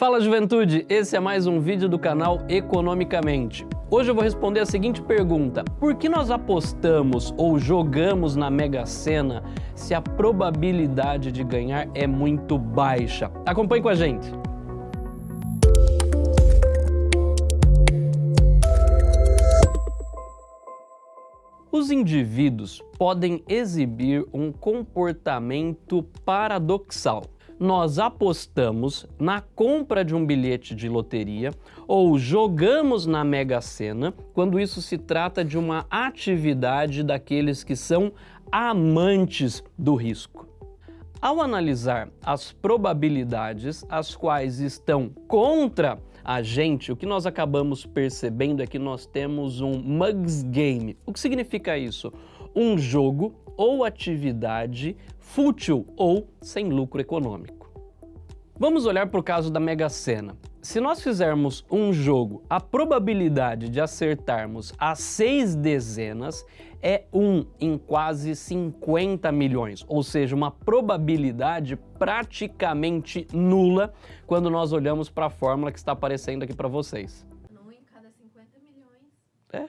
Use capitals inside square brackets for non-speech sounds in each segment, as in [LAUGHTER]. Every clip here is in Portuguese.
Fala juventude, esse é mais um vídeo do canal Economicamente. Hoje eu vou responder a seguinte pergunta, por que nós apostamos ou jogamos na Mega Sena se a probabilidade de ganhar é muito baixa? Acompanhe com a gente. Os indivíduos podem exibir um comportamento paradoxal nós apostamos na compra de um bilhete de loteria ou jogamos na Mega Sena quando isso se trata de uma atividade daqueles que são amantes do risco. Ao analisar as probabilidades as quais estão contra a gente, o que nós acabamos percebendo é que nós temos um mugs game. O que significa isso? Um jogo ou atividade fútil ou sem lucro econômico. Vamos olhar para o caso da Mega Sena. Se nós fizermos um jogo, a probabilidade de acertarmos as seis dezenas é 1 em quase 50 milhões, ou seja, uma probabilidade praticamente nula quando nós olhamos para a fórmula que está aparecendo aqui para vocês. 1 em cada 50 milhões. É. É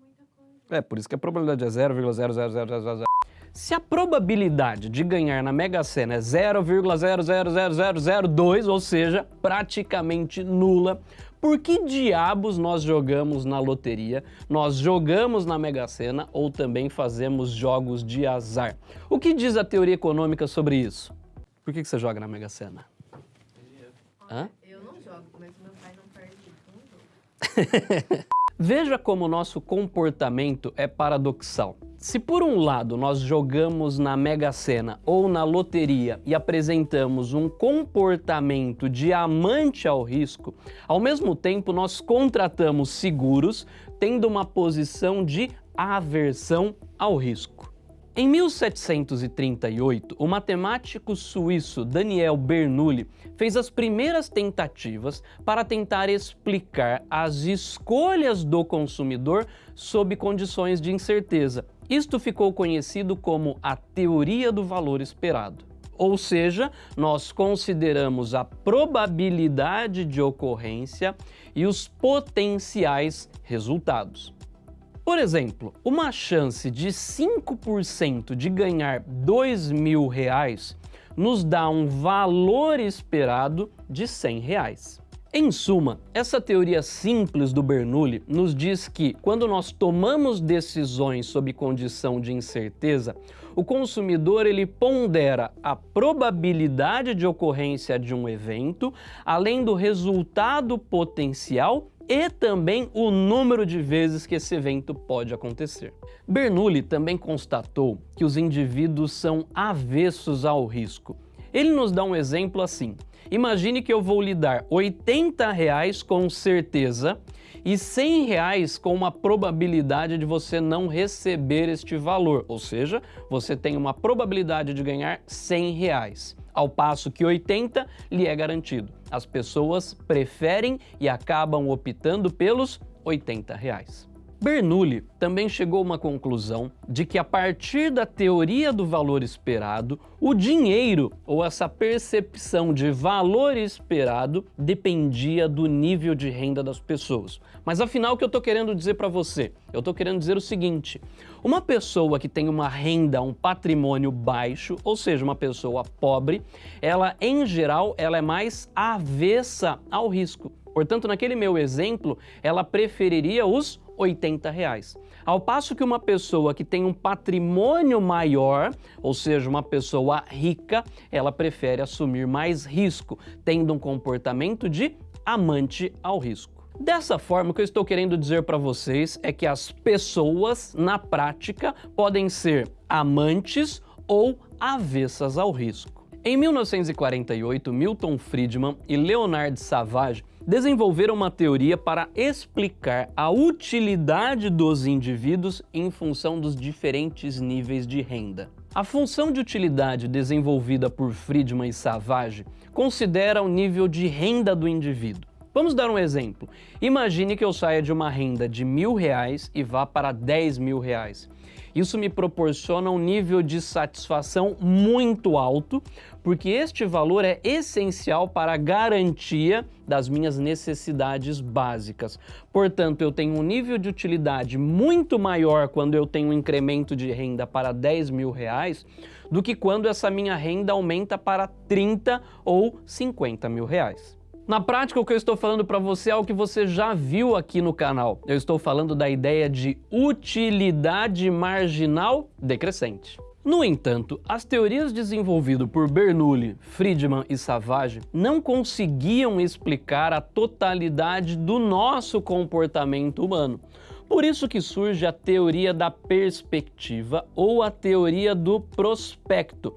muita coisa. É, por isso que a probabilidade é 0,00000. Se a probabilidade de ganhar na Mega Sena é 0,000002, ou seja, praticamente nula, por que diabos nós jogamos na loteria, nós jogamos na Mega Sena ou também fazemos jogos de azar? O que diz a teoria econômica sobre isso? Por que, que você joga na Mega Sena? Hã? Eu não jogo, mas meu pai não perde jogo. [LAUGHS] Veja como o nosso comportamento é paradoxal. Se por um lado nós jogamos na Mega Sena ou na loteria e apresentamos um comportamento de amante ao risco, ao mesmo tempo nós contratamos seguros tendo uma posição de aversão ao risco. Em 1738, o matemático suíço Daniel Bernoulli fez as primeiras tentativas para tentar explicar as escolhas do consumidor sob condições de incerteza. Isto ficou conhecido como a teoria do valor esperado. Ou seja, nós consideramos a probabilidade de ocorrência e os potenciais resultados. Por exemplo, uma chance de 5% de ganhar dois mil reais nos dá um valor esperado de 100 reais. Em suma, essa teoria simples do Bernoulli nos diz que, quando nós tomamos decisões sob condição de incerteza, o consumidor ele pondera a probabilidade de ocorrência de um evento, além do resultado potencial e também o número de vezes que esse evento pode acontecer. Bernoulli também constatou que os indivíduos são avessos ao risco. Ele nos dá um exemplo assim. Imagine que eu vou lhe dar 80 reais com certeza e 100 reais com uma probabilidade de você não receber este valor, ou seja, você tem uma probabilidade de ganhar 100 reais, ao passo que 80 lhe é garantido. As pessoas preferem e acabam optando pelos 80 reais. Bernoulli também chegou a uma conclusão de que a partir da teoria do valor esperado, o dinheiro ou essa percepção de valor esperado dependia do nível de renda das pessoas. Mas afinal o que eu estou querendo dizer para você? Eu estou querendo dizer o seguinte, uma pessoa que tem uma renda, um patrimônio baixo, ou seja, uma pessoa pobre, ela em geral ela é mais avessa ao risco. Portanto, naquele meu exemplo, ela preferiria os 80 reais. Ao passo que uma pessoa que tem um patrimônio maior, ou seja, uma pessoa rica, ela prefere assumir mais risco, tendo um comportamento de amante ao risco. Dessa forma, o que eu estou querendo dizer para vocês é que as pessoas, na prática, podem ser amantes ou avessas ao risco. Em 1948, Milton Friedman e Leonard Savage desenvolveram uma teoria para explicar a utilidade dos indivíduos em função dos diferentes níveis de renda. A função de utilidade desenvolvida por Friedman e Savage considera o nível de renda do indivíduo. Vamos dar um exemplo. Imagine que eu saia de uma renda de mil reais e vá para 10 mil reais. Isso me proporciona um nível de satisfação muito alto, porque este valor é essencial para a garantia das minhas necessidades básicas. Portanto, eu tenho um nível de utilidade muito maior quando eu tenho um incremento de renda para 10 mil reais do que quando essa minha renda aumenta para 30 ou 50 mil reais. Na prática, o que eu estou falando para você é o que você já viu aqui no canal. Eu estou falando da ideia de utilidade marginal decrescente. No entanto, as teorias desenvolvidas por Bernoulli, Friedman e Savage não conseguiam explicar a totalidade do nosso comportamento humano. Por isso que surge a teoria da perspectiva ou a teoria do prospecto,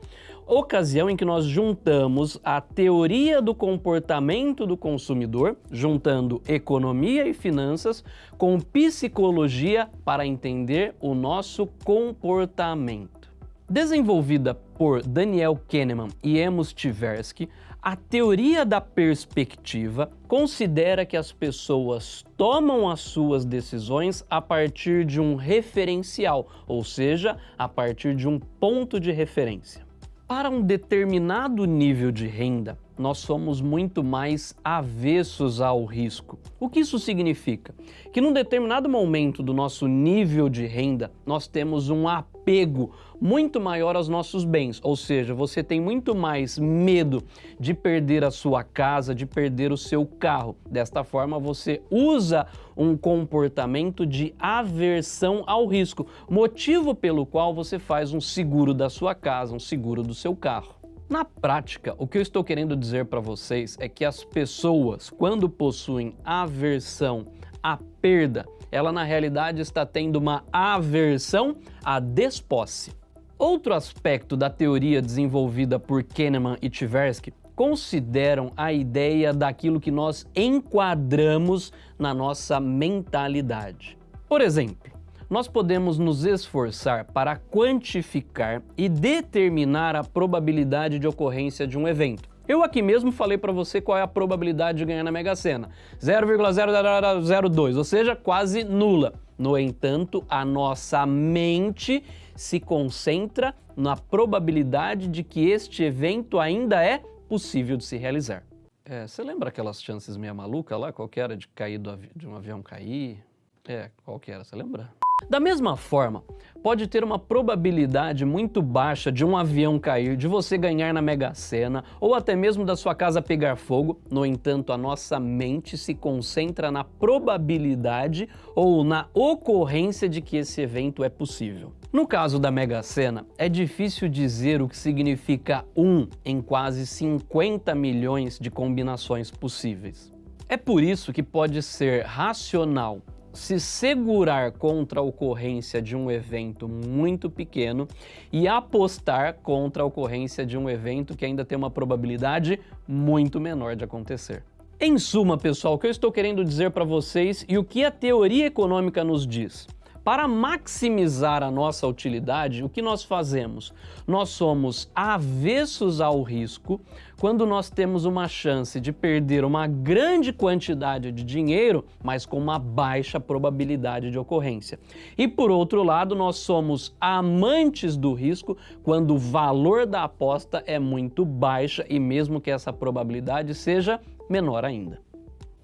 ocasião em que nós juntamos a teoria do comportamento do consumidor, juntando economia e finanças, com psicologia para entender o nosso comportamento. Desenvolvida por Daniel Kahneman e Amos Tversky, a teoria da perspectiva considera que as pessoas tomam as suas decisões a partir de um referencial, ou seja, a partir de um ponto de referência. Para um determinado nível de renda, nós somos muito mais avessos ao risco. O que isso significa? Que num determinado momento do nosso nível de renda, nós temos um apego muito maior aos nossos bens, ou seja, você tem muito mais medo de perder a sua casa, de perder o seu carro. Desta forma, você usa um comportamento de aversão ao risco, motivo pelo qual você faz um seguro da sua casa, um seguro do seu carro. Na prática, o que eu estou querendo dizer para vocês é que as pessoas, quando possuem aversão à perda, ela na realidade está tendo uma aversão à desposse. Outro aspecto da teoria desenvolvida por Kahneman e Tversky consideram a ideia daquilo que nós enquadramos na nossa mentalidade. Por exemplo, nós podemos nos esforçar para quantificar e determinar a probabilidade de ocorrência de um evento. Eu aqui mesmo falei para você qual é a probabilidade de ganhar na Mega Sena. 0,002, ou seja, quase nula. No entanto, a nossa mente se concentra na probabilidade de que este evento ainda é possível de se realizar. É, você lembra aquelas chances meia maluca lá? Qual que era de cair de um avião cair? É, qual que era? Você lembra? Da mesma forma, pode ter uma probabilidade muito baixa de um avião cair, de você ganhar na Mega Sena ou até mesmo da sua casa pegar fogo. No entanto, a nossa mente se concentra na probabilidade ou na ocorrência de que esse evento é possível. No caso da Mega Sena, é difícil dizer o que significa um em quase 50 milhões de combinações possíveis. É por isso que pode ser racional se segurar contra a ocorrência de um evento muito pequeno e apostar contra a ocorrência de um evento que ainda tem uma probabilidade muito menor de acontecer. Em suma, pessoal, o que eu estou querendo dizer para vocês e o que a teoria econômica nos diz? Para maximizar a nossa utilidade, o que nós fazemos? Nós somos avessos ao risco quando nós temos uma chance de perder uma grande quantidade de dinheiro, mas com uma baixa probabilidade de ocorrência. E por outro lado, nós somos amantes do risco quando o valor da aposta é muito baixa e mesmo que essa probabilidade seja menor ainda.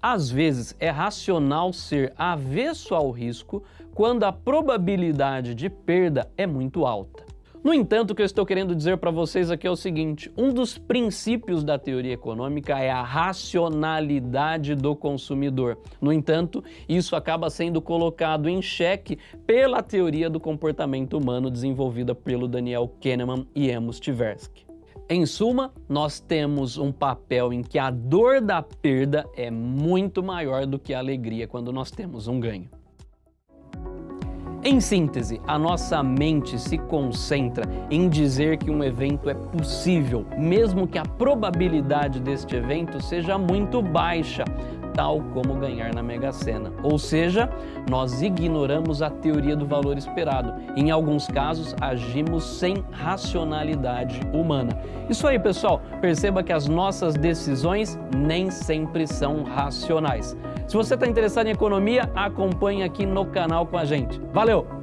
Às vezes é racional ser avesso ao risco quando a probabilidade de perda é muito alta. No entanto, o que eu estou querendo dizer para vocês aqui é o seguinte, um dos princípios da teoria econômica é a racionalidade do consumidor. No entanto, isso acaba sendo colocado em xeque pela teoria do comportamento humano desenvolvida pelo Daniel Kahneman e Amos Tversky. Em suma, nós temos um papel em que a dor da perda é muito maior do que a alegria quando nós temos um ganho. Em síntese, a nossa mente se concentra em dizer que um evento é possível, mesmo que a probabilidade deste evento seja muito baixa, tal como ganhar na Mega Sena. Ou seja, nós ignoramos a teoria do valor esperado. Em alguns casos, agimos sem racionalidade humana. Isso aí, pessoal. Perceba que as nossas decisões nem sempre são racionais. Se você está interessado em economia, acompanhe aqui no canal com a gente. Valeu!